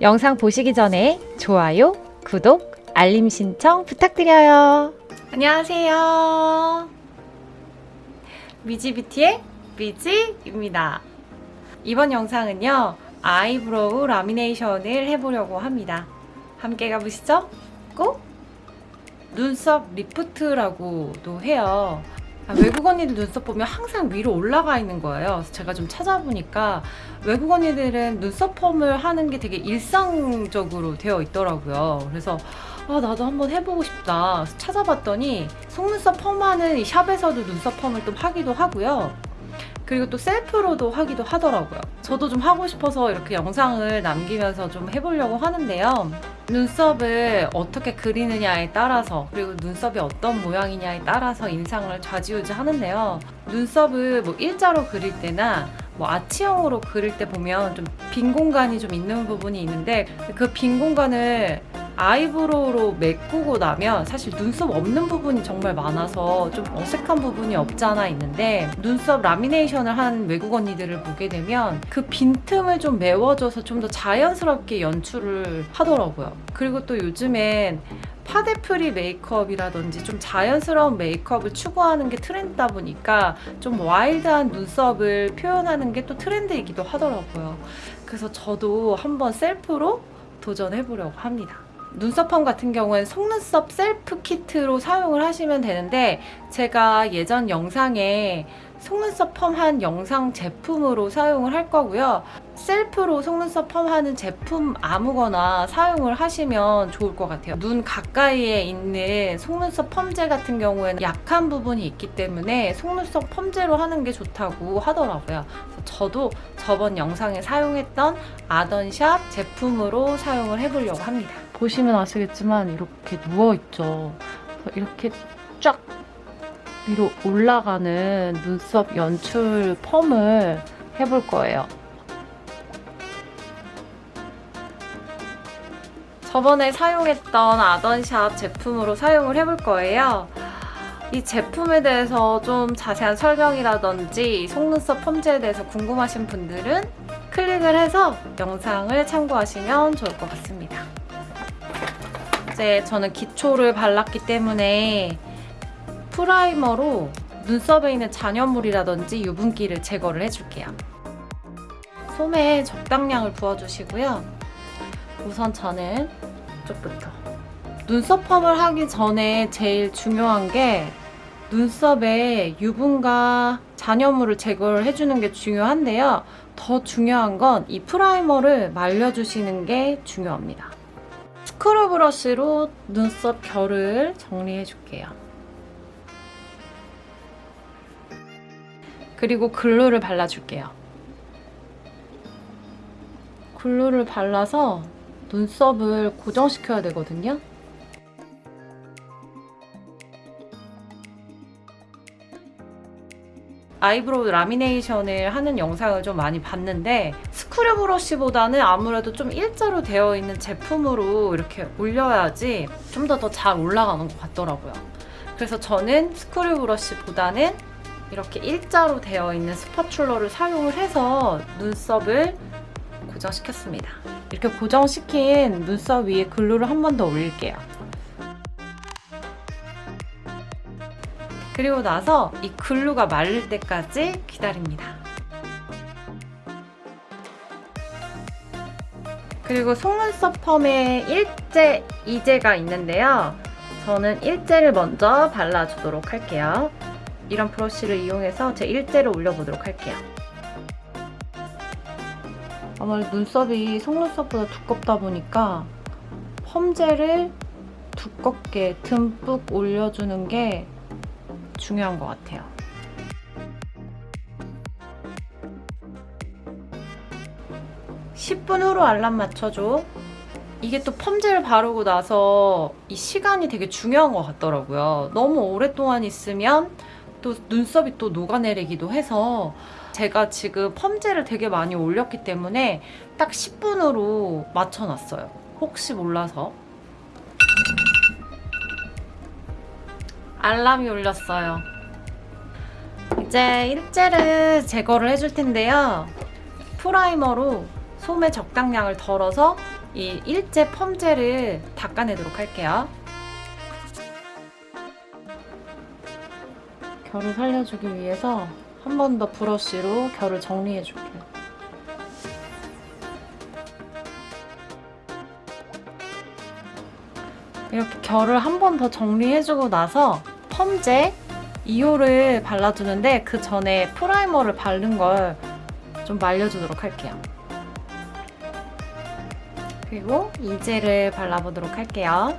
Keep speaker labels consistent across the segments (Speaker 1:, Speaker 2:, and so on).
Speaker 1: 영상 보시기 전에 좋아요, 구독, 알림 신청 부탁드려요. 안녕하세요. 미지뷰티의 미지입니다. 이번 영상은요, eyebrow lamination을 해보려고 합니다. 함께 가보시죠. 꼭 눈썹 리프트라고도 해요. 아, 외국 언니들 눈썹 보면 항상 위로 올라가 있는 거예요. 제가 좀 찾아보니까 외국 언니들은 눈썹 펌을 하는 게 되게 일상적으로 되어 있더라고요. 그래서 아, 나도 한번 해보고 싶다. 찾아봤더니 속눈썹 펌하는 이 샵에서도 눈썹 펌을 또 하기도 하고요. 그리고 또 셀프로도 하기도 하더라고요. 저도 좀 하고 싶어서 이렇게 영상을 남기면서 좀 해보려고 하는데요. 눈썹을 어떻게 그리느냐에 따라서 그리고 눈썹이 어떤 모양이냐에 따라서 인상을 좌지우지 하는데요. 눈썹을 뭐 일자로 그릴 때나 뭐 아치형으로 그릴 때 보면 좀 빈 공간이 좀 있는 부분이 있는데 그 빈 공간을 eyebrow로 메꾸고 나면 사실 눈썹 없는 부분이 정말 많아서 좀 어색한 부분이 없지 않아 있는데 눈썹 lamination을 한 외국 언니들을 보게 되면 그 빈틈을 좀 메워줘서 좀 더 자연스럽게 연출을 하더라고요. 그리고 또 요즘엔 파데프리 메이크업이라든지 좀 자연스러운 메이크업을 추구하는 게 트렌드다 보니까 좀 와일드한 눈썹을 표현하는 게 또 트렌드이기도 하더라고요. 그래서 저도 한번 셀프로 도전해보려고 합니다. 눈썹펌 같은 경우는 속눈썹 셀프 키트로 사용을 하시면 되는데 제가 예전 영상에 속눈썹 펌한 영상 제품으로 사용을 할 거고요. 셀프로 속눈썹 펌하는 제품 아무거나 사용을 하시면 좋을 것 같아요. 눈 가까이에 있는 속눈썹 펌제 같은 경우에는 약한 부분이 있기 때문에 속눈썹 펌제로 하는 게 좋다고 하더라고요. 저도 저번 영상에 사용했던 아던샵 제품으로 사용을 해보려고 합니다. 보시면 아시겠지만 이렇게 누워있죠. 이렇게 쫙 위로 올라가는 눈썹 연출 펌을 해볼 거예요. 저번에 사용했던 아던샵 제품으로 사용을 해볼 거예요. 이 제품에 대해서 좀 자세한 설명이라든지 속눈썹 펌제에 대해서 궁금하신 분들은 클릭을 해서 영상을 참고하시면 좋을 것 같습니다. 이제 저는 기초를 발랐기 때문에 primer로 눈썹에 있는 잔여물이라든지 유분기를 제거를 해줄게요. 솜에 적당량을 부어주시고요. 우선 저는 이쪽부터 눈썹 펌을 하기 전에 제일 중요한 게 눈썹에 유분과 잔여물을 제거를 해주는 게 중요한데요. 더 중요한 건 이 primer를 말려주시는 게 중요합니다. screw brush로 눈썹 결을 정리해줄게요. 그리고 glue를 발라줄게요. glue를 발라서 눈썹을 고정시켜야 되거든요. eyebrow lamination을 하는 영상을 좀 많이 봤는데 screw brush보다는 아무래도 좀 일자로 되어 있는 제품으로 이렇게 올려야지 좀 더 더 잘 올라가는 것 같더라고요. 그래서 저는 screw brush보다는 이렇게 일자로 되어 있는 spatula를 사용을 해서 눈썹을 고정시켰습니다. 이렇게 고정시킨 눈썹 위에 글루를 한 번 더 올릴게요. 그리고 나서 이 글루가 마를 때까지 기다립니다. 그리고 속눈썹 펌에 일제, 이제가 있는데요. 저는 일제를 먼저 발라주도록 할게요. 이런 브러쉬를 이용해서 제 일제를 올려보도록 할게요. 아무래도 눈썹이 속눈썹보다 두껍다 보니까 펌젤을 두껍게 듬뿍 올려주는 게 중요한 것 같아요. (10분) 후로 알람 맞춰줘 이게 또 펌젤 바르고 나서 이 시간이 되게 중요한 것 같더라고요. 너무 오랫동안 있으면 또 눈썹이 또 녹아내리기도 해서 제가 지금 펌젤을 되게 많이 올렸기 때문에 딱 10분으로 맞춰놨어요. 혹시 몰라서. 알람이 울렸어요. 이제 일제를 제거를 해줄 텐데요. 프라이머로 솜의 적당량을 덜어서 이 일제 펌젤을 닦아내도록 할게요. 결을 살려주기 위해서 한 번 더 브러쉬로 결을 정리해줄게요. 이렇게 결을 한 번 더 정리해주고 나서 펌제 2호를 발라주는데 그 전에 프라이머를 바른 걸 좀 말려주도록 할게요. 그리고 이젤을 발라보도록 할게요.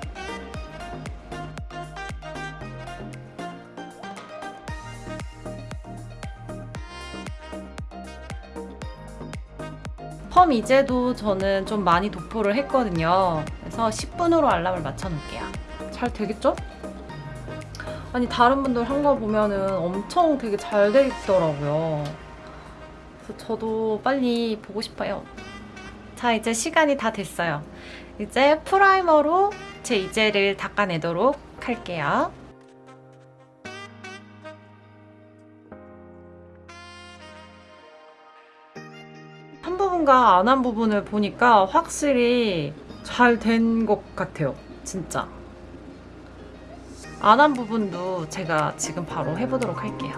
Speaker 1: 펌 이제도 저는 좀 많이 도포를 했거든요. 그래서 10분으로 알람을 맞춰놓을게요. 잘 되겠죠? 아니 다른 분들 한 거 보면은 엄청 되게 잘 돼 있더라고요. 그래서 저도 빨리 보고 싶어요. 자 이제 시간이 다 됐어요. 이제 프라이머로 제 이젤을 닦아내도록 할게요. 한 부분과 안 한 부분을 보니까 확실히 잘 된 것 같아요. 진짜. 안 한 부분도 제가 지금 바로 해보도록 할게요.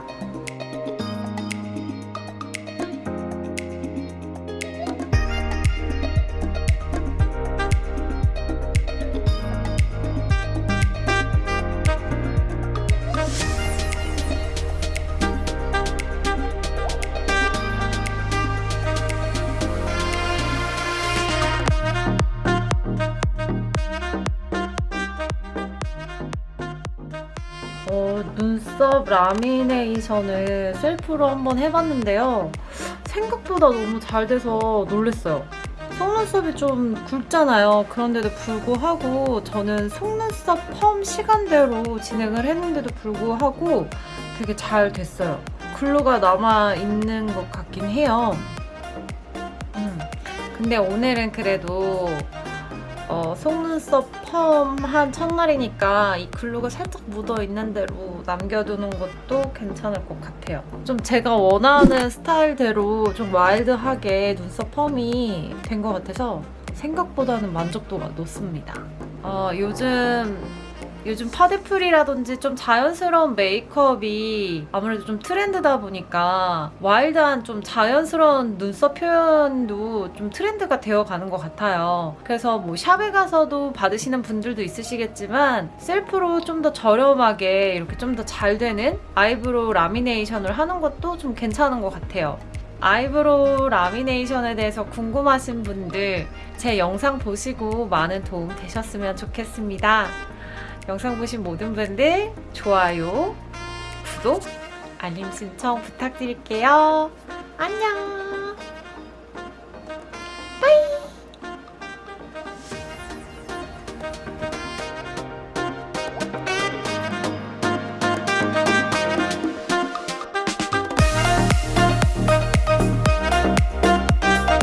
Speaker 1: 어, 눈썹 라미네이션을 셀프로 한번 해봤는데요. 생각보다 너무 잘 돼서 놀랐어요. 속눈썹이 좀 굵잖아요. 그런데도 불구하고 저는 속눈썹 펌 시간대로 진행을 했는데도 불구하고 되게 잘 됐어요. 글루가 남아있는 것 같긴 해요. 음, 근데 오늘은 그래도 어, 속눈썹 펌한 첫날이니까 이 glue가 살짝 묻어 있는 대로 남겨두는 것도 괜찮을 것 같아요. 좀 제가 원하는 스타일대로 좀 와일드하게 눈썹 펌이 된 것 같아서 생각보다는 만족도가 높습니다. 어, 요즘 요즘 파데프리라든지 좀 자연스러운 메이크업이 아무래도 좀 트렌드다 보니까 와일드한 좀 자연스러운 눈썹 표현도 좀 트렌드가 되어 가는 것 같아요. 그래서 뭐 샵에 가서도 받으시는 분들도 있으시겠지만 셀프로 좀 더 저렴하게 이렇게 좀 더 잘 되는 eyebrow lamination을 하는 것도 좀 괜찮은 것 같아요. eyebrow lamination에 대해서 궁금하신 분들 제 영상 보시고 많은 도움 되셨으면 좋겠습니다. 영상 보신 모든 분들 좋아요, 구독, 알림 신청 부탁드릴게요. 안녕!